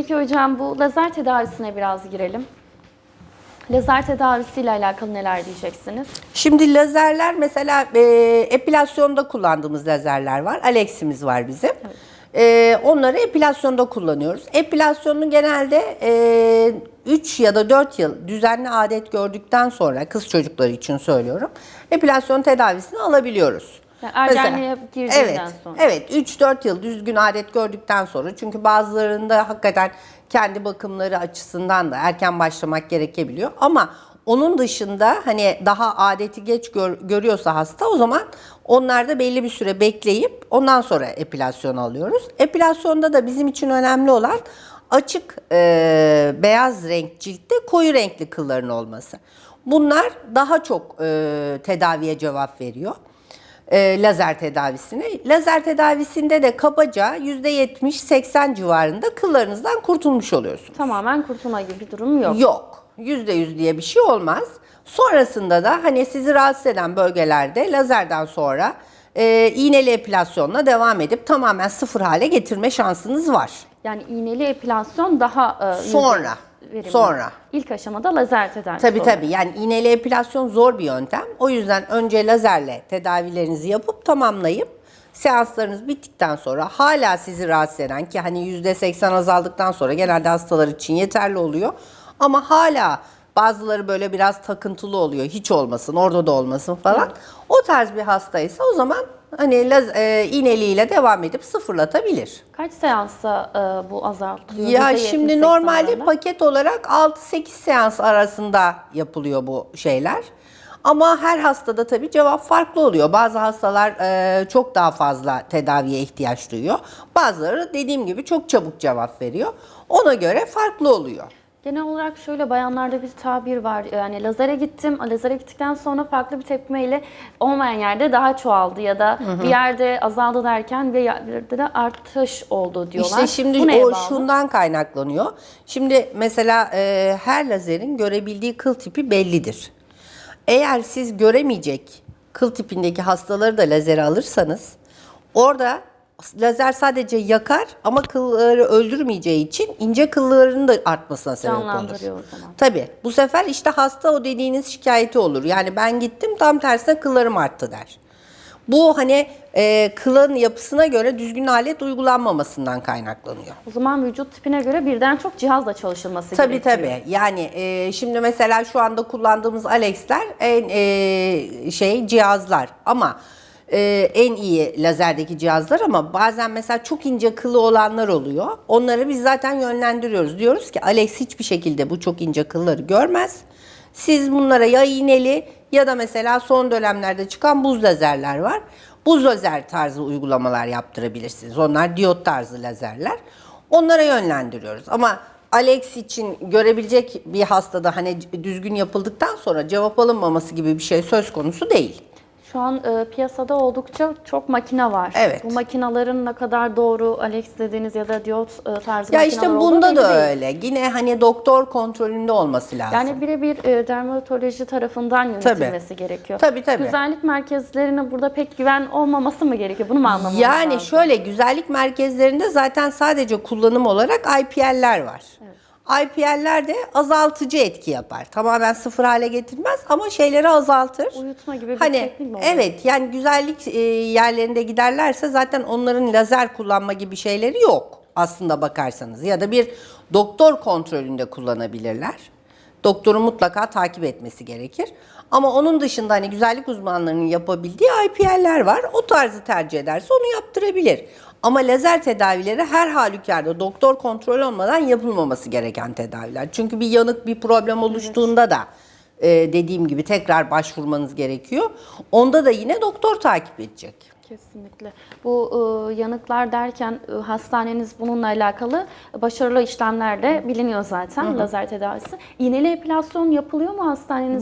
Peki hocam bu lazer tedavisine biraz girelim. Lazer tedavisiyle alakalı neler diyeceksiniz? Şimdi lazerler mesela e, epilasyonda kullandığımız lazerler var. Alex'imiz var bizim. E, onları epilasyonda kullanıyoruz. Epilasyonu genelde e, 3 ya da 4 yıl düzenli adet gördükten sonra kız çocukları için söylüyorum. Epilasyon tedavisini alabiliyoruz. Yani ergenliğe girdiğinden evet, sonra. Evet 3-4 yıl düzgün adet gördükten sonra çünkü bazılarında hakikaten kendi bakımları açısından da erken başlamak gerekebiliyor ama onun dışında hani daha adeti geç gör- görüyorsa hasta o zaman onlarda belli bir süre bekleyip ondan sonra epilasyon alıyoruz. Epilasyonda da bizim için önemli olan açık e, beyaz renk ciltte koyu renkli kılların olması. Bunlar daha çok e, tedaviye cevap veriyor e, lazer tedavisine. Lazer tedavisinde de kabaca %70-80 civarında kıllarınızdan kurtulmuş oluyorsunuz. Tamamen kurtulma gibi bir durum yok. Yok. %100 diye bir şey olmaz. Sonrasında da hani sizi rahatsız eden bölgelerde lazerden sonra e, iğneli epilasyonla devam edip tamamen sıfır hale getirme şansınız var. Yani iğneli epilasyon daha e, Sonra, verimli. sonra. İlk aşamada lazer tedavisi Tabii oluyor. tabii yani iğneli epilasyon zor bir yöntem. O yüzden önce lazerle tedavilerinizi yapıp tamamlayıp seanslarınız bittikten sonra hala sizi rahatsız eden ki hani %80 azaldıktan sonra genelde hastalar için yeterli oluyor. Ama hala bazıları böyle biraz takıntılı oluyor. Hiç olmasın, orada da olmasın falan. O tarz bir hastaysa o zaman hani laz, e, iğneliğiyle devam edip sıfırlatabilir. Kaç seansta e, bu azaltılıyor? Ya %70-80 şimdi normalde arasında? paket olarak 6-8 seans arasında yapılıyor bu şeyler. Ama her hastada tabii cevap farklı oluyor. Bazı hastalar e, çok daha fazla tedaviye ihtiyaç duyuyor. Bazıları dediğim gibi çok çabuk cevap veriyor. Ona göre farklı oluyor. Genel olarak şöyle bayanlarda bir tabir var. Yani lazere gittim. Lazere gittikten sonra farklı bir tepkimeyle olmayan yerde daha çoğaldı ya da bir yerde azaldı derken bir yerde de artış oldu diyorlar. İşte şimdi Bu o bağlı? şundan kaynaklanıyor. Şimdi mesela e, her lazerin görebildiği kıl tipi bellidir. Eğer siz göremeyecek kıl tipindeki hastaları da lazere alırsanız orada lazer sadece yakar ama kılları öldürmeyeceği için ince kıllarının da artmasına sebep olur. Canlandırıyor o zaman. Tabii. Bu sefer işte hasta o dediğiniz şikayeti olur. Yani ben gittim tam tersine kıllarım arttı der. Bu hani e, kılın yapısına göre düzgün alet uygulanmamasından kaynaklanıyor. O zaman vücut tipine göre birden çok cihazla çalışılması Tabii gerekiyor. tabii. Yani e, şimdi mesela şu anda kullandığımız Alex'ler en e, şey cihazlar ama e, en iyi lazerdeki cihazlar ama bazen mesela çok ince kılı olanlar oluyor. Onları biz zaten yönlendiriyoruz. Diyoruz ki Alex hiçbir şekilde bu çok ince kılları görmez. Siz bunlara ya iğneli ya da mesela son dönemlerde çıkan buz lazerler var. Buz lazer tarzı uygulamalar yaptırabilirsiniz. Onlar diyot tarzı lazerler. Onlara yönlendiriyoruz. Ama Alex için görebilecek bir hastada hani düzgün yapıldıktan sonra cevap alınmaması gibi bir şey söz konusu değil. Şu an e, piyasada oldukça çok makine var. Evet. Bu makinaların ne kadar doğru Alex dediğiniz ya da diyot e, tarzı Ya işte bunda da değil. öyle. Yine hani doktor kontrolünde olması lazım. Yani birebir e, dermatoloji tarafından yönetilmesi gerekiyor. Tabii, tabii. Güzellik merkezlerine burada pek güven olmaması mı gerekiyor? Bunu mu anlamamız Yani lazım? şöyle güzellik merkezlerinde zaten sadece kullanım olarak IPL'ler var. IPL'ler de azaltıcı etki yapar. Tamamen sıfır hale getirmez ama şeyleri azaltır. Uyutma gibi bir hani, teknik mi oluyor? Evet yani güzellik e, yerlerinde giderlerse zaten onların lazer kullanma gibi şeyleri yok aslında bakarsanız. Ya da bir doktor kontrolünde kullanabilirler. Doktorun mutlaka takip etmesi gerekir. Ama onun dışında hani güzellik uzmanlarının yapabildiği IPL'ler var. O tarzı tercih ederse onu yaptırabilir. Ama lazer tedavileri her halükarda doktor kontrol olmadan yapılmaması gereken tedaviler. Çünkü bir yanık bir problem oluştuğunda da e, dediğim gibi tekrar başvurmanız gerekiyor. Onda da yine doktor takip edecek. Kesinlikle. Bu e, yanıklar derken e, hastaneniz bununla alakalı başarılı işlemlerle biliniyor zaten lazer tedavisi. İğneli epilasyon yapılıyor mu hastanenizde